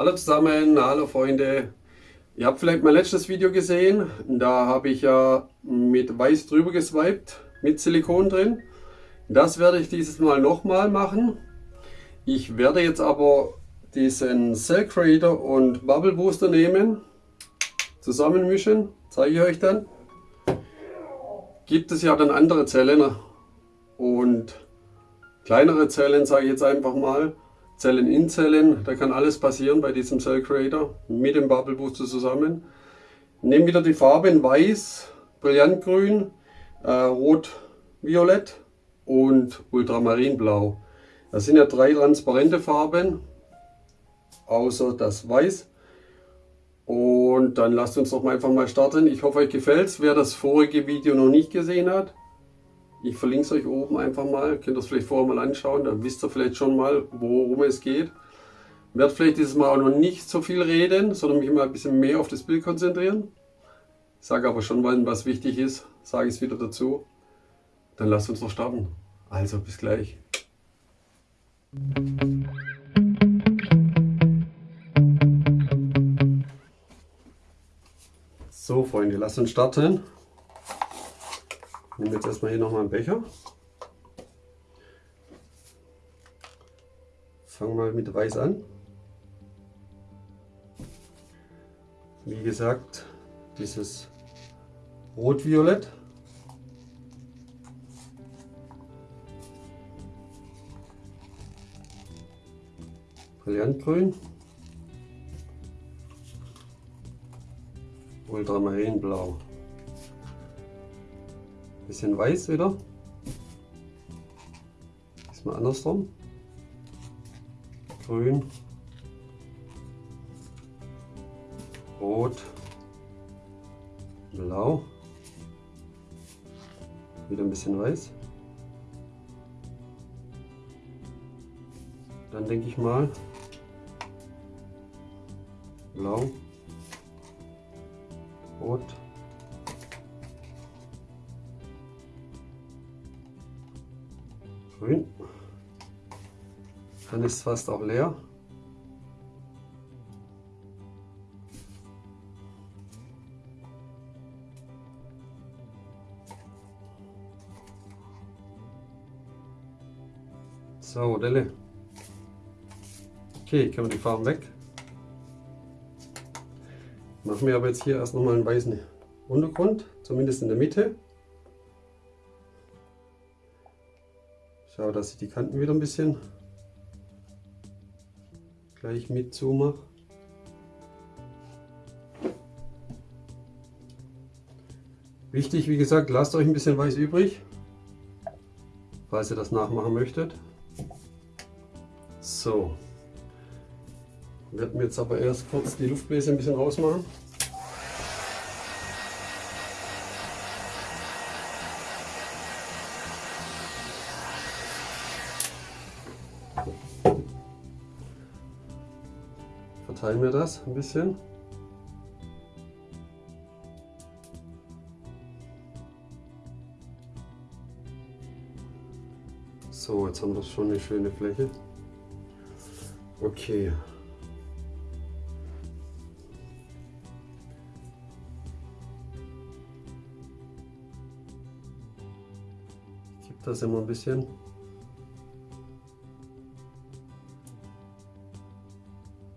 Hallo zusammen, hallo Freunde. Ihr habt vielleicht mein letztes Video gesehen. Da habe ich ja mit weiß drüber geswiped, mit Silikon drin. Das werde ich dieses Mal nochmal machen. Ich werde jetzt aber diesen Cell Creator und Bubble Booster nehmen, zusammenmischen, zeige ich euch dann. Gibt es ja dann andere Zellen und kleinere Zellen, sage ich jetzt einfach mal. Zellen in Zellen, da kann alles passieren bei diesem Cell Creator mit dem Bubble Booster zusammen. Nehmen wieder die Farbe in Weiß, Brillantgrün, äh, Rot, Violett und Ultramarinblau. Das sind ja drei transparente Farben, außer das Weiß. Und dann lasst uns doch mal einfach mal starten. Ich hoffe euch gefällt es. Wer das vorige Video noch nicht gesehen hat, ich verlinke es euch oben einfach mal, könnt ihr es vielleicht vorher mal anschauen, dann wisst ihr vielleicht schon mal, worum es geht. Ich werde vielleicht dieses Mal auch noch nicht so viel reden, sondern mich mal ein bisschen mehr auf das Bild konzentrieren. Ich sage aber schon, wenn was wichtig ist, sage ich es wieder dazu. Dann lasst uns noch starten. Also bis gleich. So Freunde, lasst uns starten. Nehme jetzt erstmal hier nochmal einen Becher. Fangen wir mit Weiß an. Wie gesagt, dieses Rot-Violett. Brillantgrün. Ultramarinblau bisschen weiß wieder. Diesmal andersrum. Grün. Rot. Blau. Wieder ein bisschen weiß. Dann denke ich mal Blau. Rot. Dann ist fast auch leer. So, Delle. Okay, können wir die Farben weg. Machen wir aber jetzt hier erst nochmal einen weißen Untergrund, zumindest in der Mitte. Schau, dass ich die Kanten wieder ein bisschen gleich mit zumache. Wichtig, wie gesagt, lasst euch ein bisschen weiß übrig, falls ihr das nachmachen möchtet. So, werden wir jetzt aber erst kurz die Luftbläse ein bisschen rausmachen. Wir das ein bisschen. So, jetzt haben wir schon eine schöne Fläche. Okay. Ich gebe das immer ein bisschen.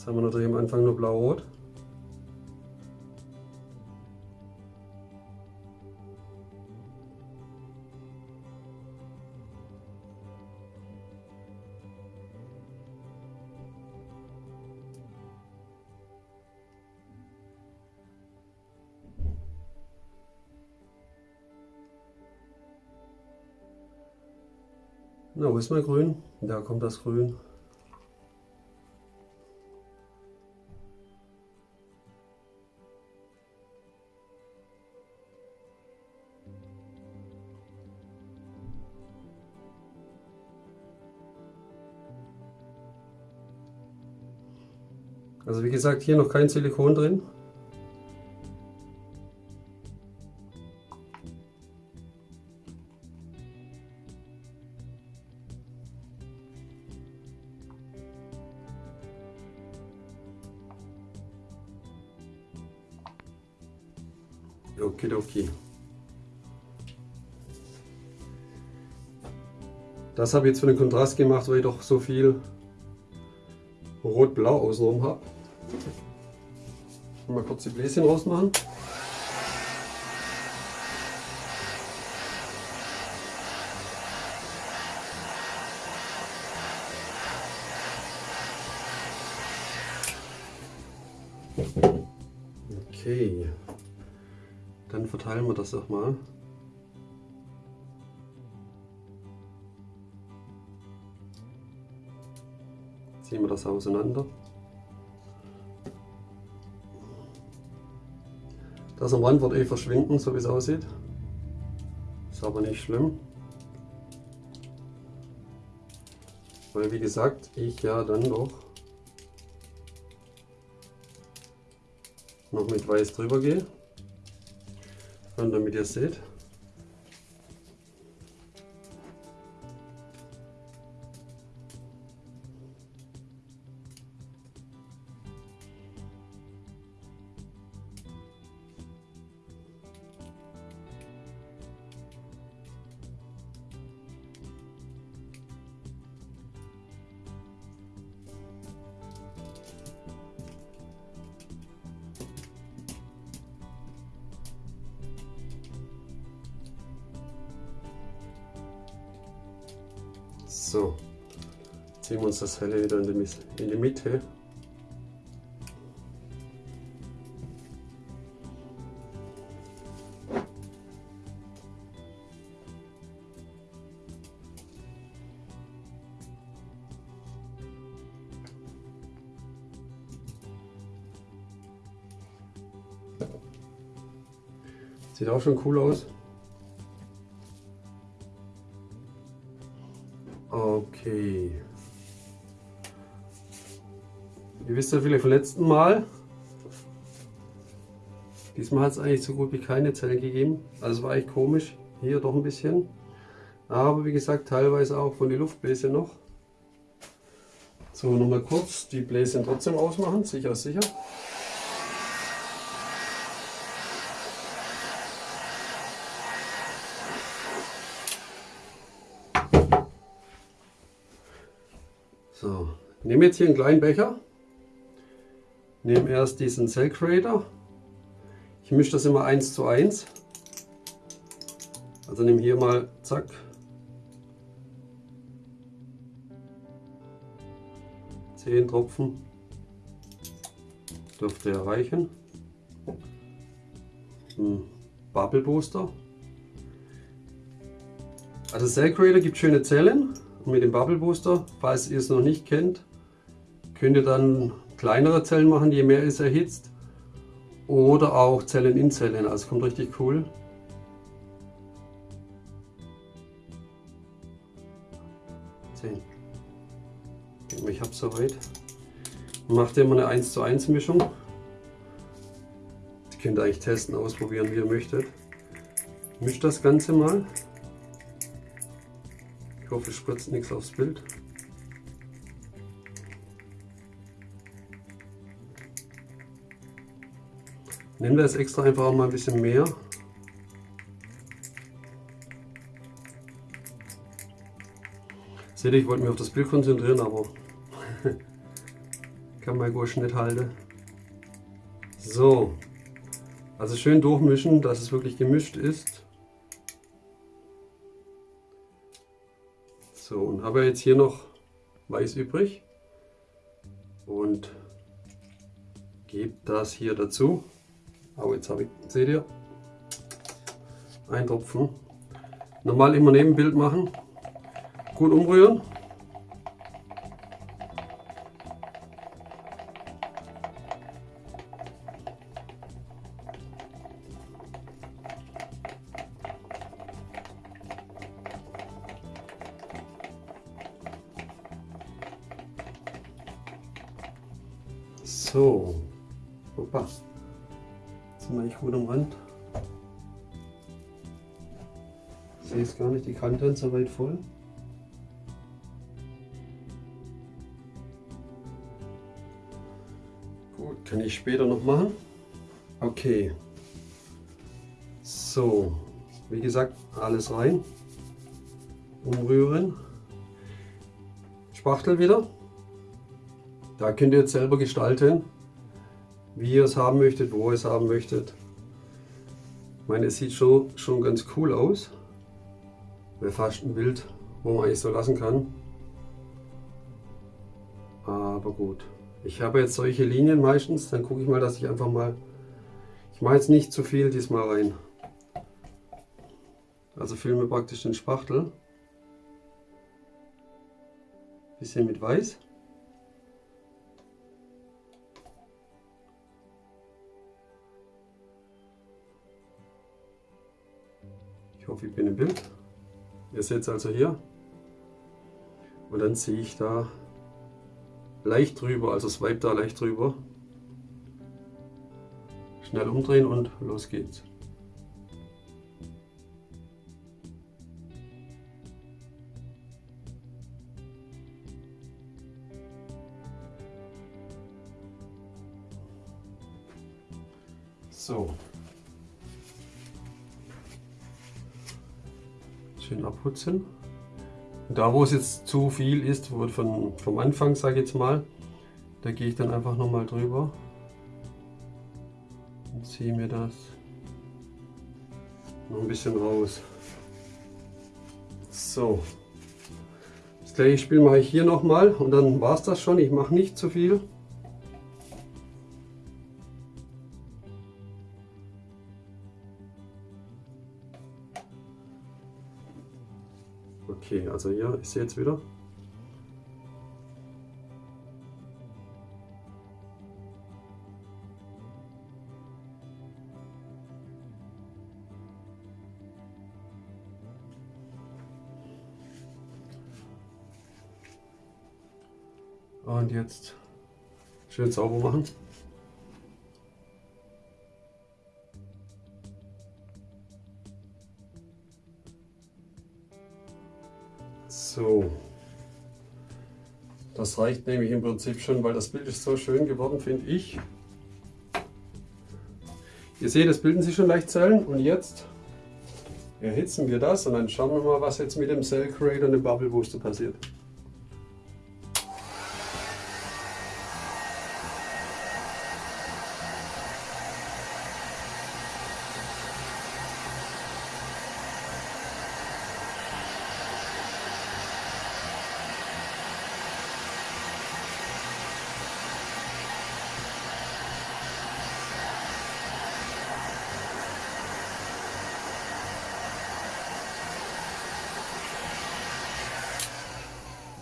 Jetzt haben wir natürlich am Anfang nur blau-rot. Na, wo ist mein Grün? Da kommt das Grün. Also wie gesagt, hier noch kein Silikon drin. Okidoki. Das habe ich jetzt für den Kontrast gemacht, weil ich doch so viel rot-blau außenrum habe. Mal kurz die Bläschen rausmachen. Okay, dann verteilen wir das doch mal. Ziehen wir das auseinander. Das am Rand wird eh verschwinden, so wie es aussieht. Ist aber nicht schlimm. Weil wie gesagt, ich ja dann doch noch mit weiß drüber gehe. Und damit ihr seht, So, ziehen wir uns das helle wieder in die, in die Mitte. Sieht auch schon cool aus. Okay. Ihr wisst ja vielleicht vom letzten Mal. Diesmal hat es eigentlich so gut wie keine Zellen gegeben. Also war echt komisch. Hier doch ein bisschen. Aber wie gesagt, teilweise auch von der Luftbläse noch. So, nochmal kurz die Bläschen trotzdem ausmachen. Sicher, sicher. So, nehme jetzt hier einen kleinen Becher, nehme erst diesen Cell Creator, ich mische das immer 1 zu 1, also nehme hier mal, zack, zehn Tropfen, dürfte erreichen, ein Bubble Booster, also Cell Creator gibt schöne Zellen, mit dem Bubble Booster. Falls ihr es noch nicht kennt, könnt ihr dann kleinere Zellen machen, je mehr es erhitzt. Oder auch Zellen in Zellen, also kommt richtig cool. Ich habe soweit. Macht immer eine 1 zu 1 Mischung. Die könnt ihr eigentlich testen, ausprobieren, wie ihr möchtet. Mischt das Ganze mal. Ich hoffe, es spritzt nichts aufs Bild. Nehmen wir jetzt extra einfach mal ein bisschen mehr. Seht ihr, ich wollte mich auf das Bild konzentrieren, aber kann mein Gursch nicht halten. So, also schön durchmischen, dass es wirklich gemischt ist. So, und habe jetzt hier noch Weiß übrig und gebe das hier dazu. Aber jetzt habe ich, seht ihr, ein Tropfen. Normal immer neben Bild machen, gut umrühren So, Opa. Sind eigentlich gut am Rand. Ich sehe es gar nicht, die Kanten so weit voll. Gut, kann ich später noch machen. Okay. So, wie gesagt, alles rein. Umrühren. Spachtel wieder. Da könnt ihr jetzt selber gestalten, wie ihr es haben möchtet, wo ihr es haben möchtet. Ich meine, es sieht schon, schon ganz cool aus. Wäre fast ein Bild, wo man eigentlich so lassen kann. Aber gut. Ich habe jetzt solche Linien meistens, dann gucke ich mal, dass ich einfach mal, ich mache jetzt nicht zu viel diesmal rein. Also filme praktisch den Spachtel. Bisschen mit Weiß. Hoffe, ich bin im Bild. Ihr seht es also hier. Und dann ziehe ich da leicht drüber, also swipe da leicht drüber. Schnell umdrehen und los geht's. Schön abputzen. Da wo es jetzt zu viel ist, wo von, vom Anfang sage ich jetzt mal, da gehe ich dann einfach nochmal drüber und ziehe mir das noch ein bisschen raus. So, das gleiche Spiel mache ich hier nochmal und dann war es das schon. Ich mache nicht zu viel. Okay, also hier, ich sehe jetzt wieder. Und jetzt schön sauber machen. So. Das reicht nämlich im Prinzip schon, weil das Bild ist so schön geworden, finde ich. Ihr seht, es bilden sich schon leicht Zellen und jetzt erhitzen wir das und dann schauen wir mal, was jetzt mit dem Cell Creator und dem Bubble Booster passiert.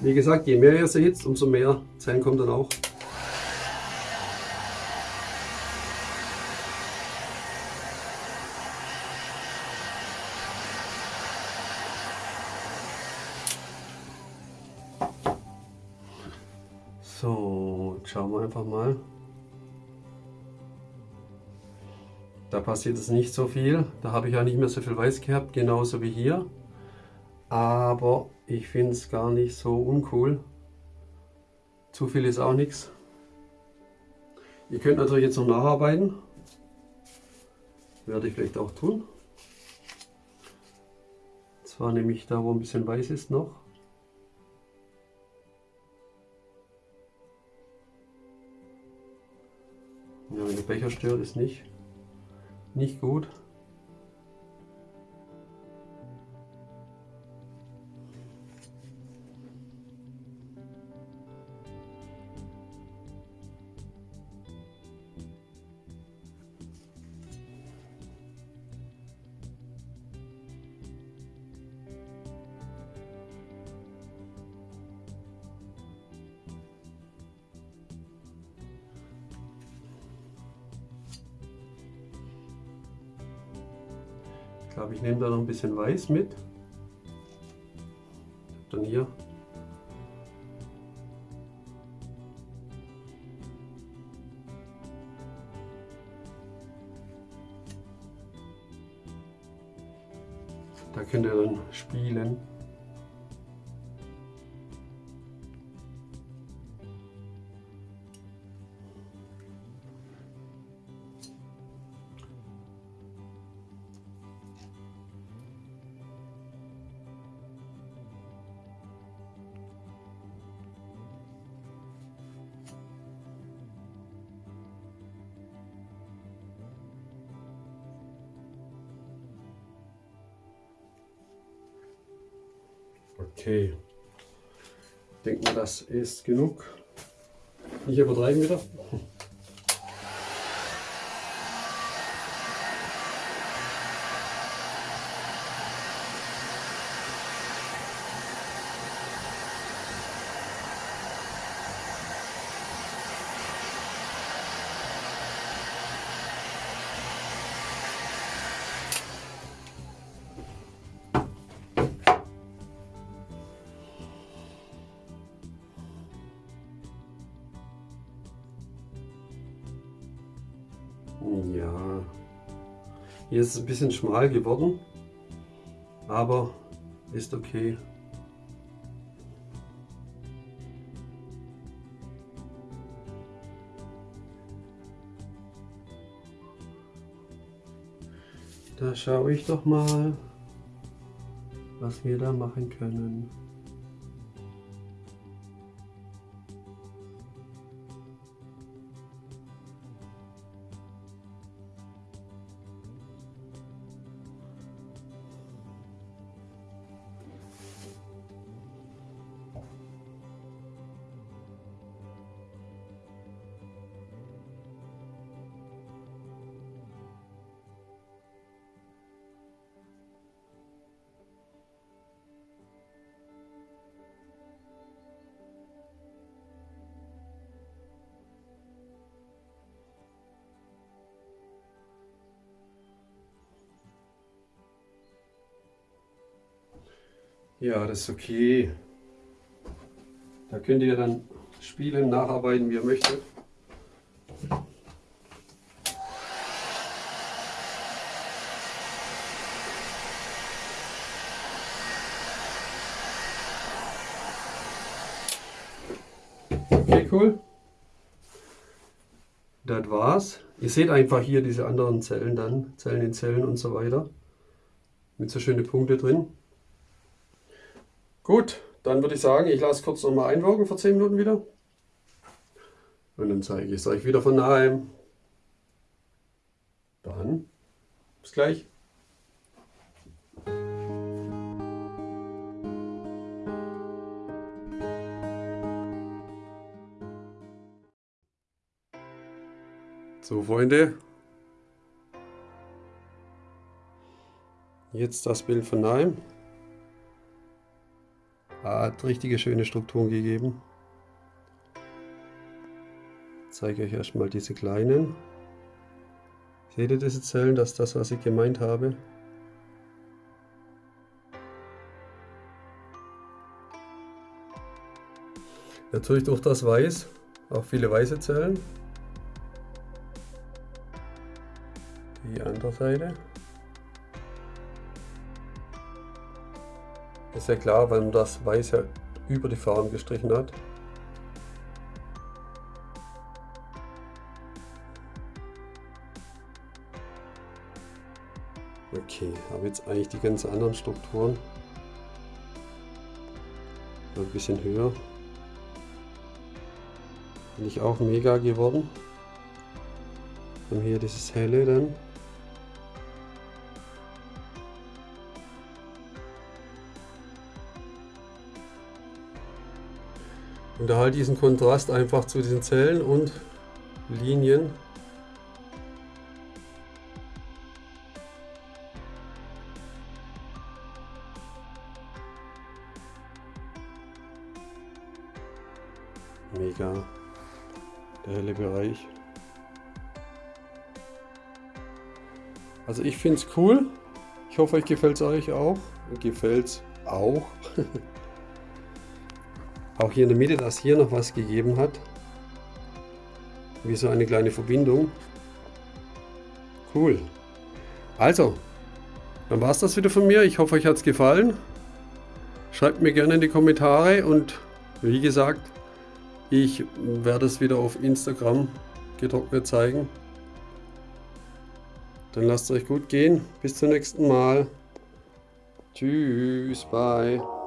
Wie gesagt, je mehr ihr sie hitzt, umso mehr Zellen kommt dann auch. So, schauen wir einfach mal. Da passiert es nicht so viel. Da habe ich ja nicht mehr so viel Weiß gehabt, genauso wie hier. Aber ich finde es gar nicht so uncool. Zu viel ist auch nichts. Ihr könnt natürlich jetzt noch nacharbeiten. Werde ich vielleicht auch tun. Zwar nämlich da, wo ein bisschen weiß ist noch. Ja, wenn der Becher stört, ist nicht, nicht gut. Glaube, ich nehme da noch ein bisschen Weiß mit. Dann hier. Okay. Ich denke mal, das ist genug. Nicht übertreiben wieder. Hier ist es ein bisschen schmal geworden, aber ist okay. Da schaue ich doch mal, was wir da machen können. Ja, das ist okay. Da könnt ihr dann spielen, nacharbeiten, wie ihr möchtet. Okay, cool. Das war's. Ihr seht einfach hier diese anderen Zellen dann, Zellen in Zellen und so weiter. Mit so schönen Punkte drin. Gut, dann würde ich sagen, ich lasse kurz nochmal einwirken für 10 Minuten wieder. Und dann zeige ich es euch wieder von daheim. Dann bis gleich. So Freunde, jetzt das Bild von daheim. Hat richtige schöne Strukturen gegeben. Ich zeige euch erstmal diese kleinen. Seht ihr diese Zellen? Das ist das, was ich gemeint habe. Natürlich durch das Weiß, auch viele weiße Zellen. Die andere Seite. Ist ja klar, weil man das Weiß ja über die Farben gestrichen hat. Okay, habe jetzt eigentlich die ganz anderen Strukturen. Ein bisschen höher. Bin ich auch mega geworden. Und hier dieses helle dann. Und da halt diesen Kontrast einfach zu diesen Zellen und Linien. Mega. Der helle Bereich. Also ich finde es cool. Ich hoffe, euch gefällt es euch auch. Gefällt es auch. Auch hier in der Mitte, dass hier noch was gegeben hat. Wie so eine kleine Verbindung. Cool. Also, dann war es das wieder von mir. Ich hoffe, euch hat es gefallen. Schreibt mir gerne in die Kommentare und wie gesagt, ich werde es wieder auf Instagram getrocknet zeigen. Dann lasst es euch gut gehen. Bis zum nächsten Mal. Tschüss, bye.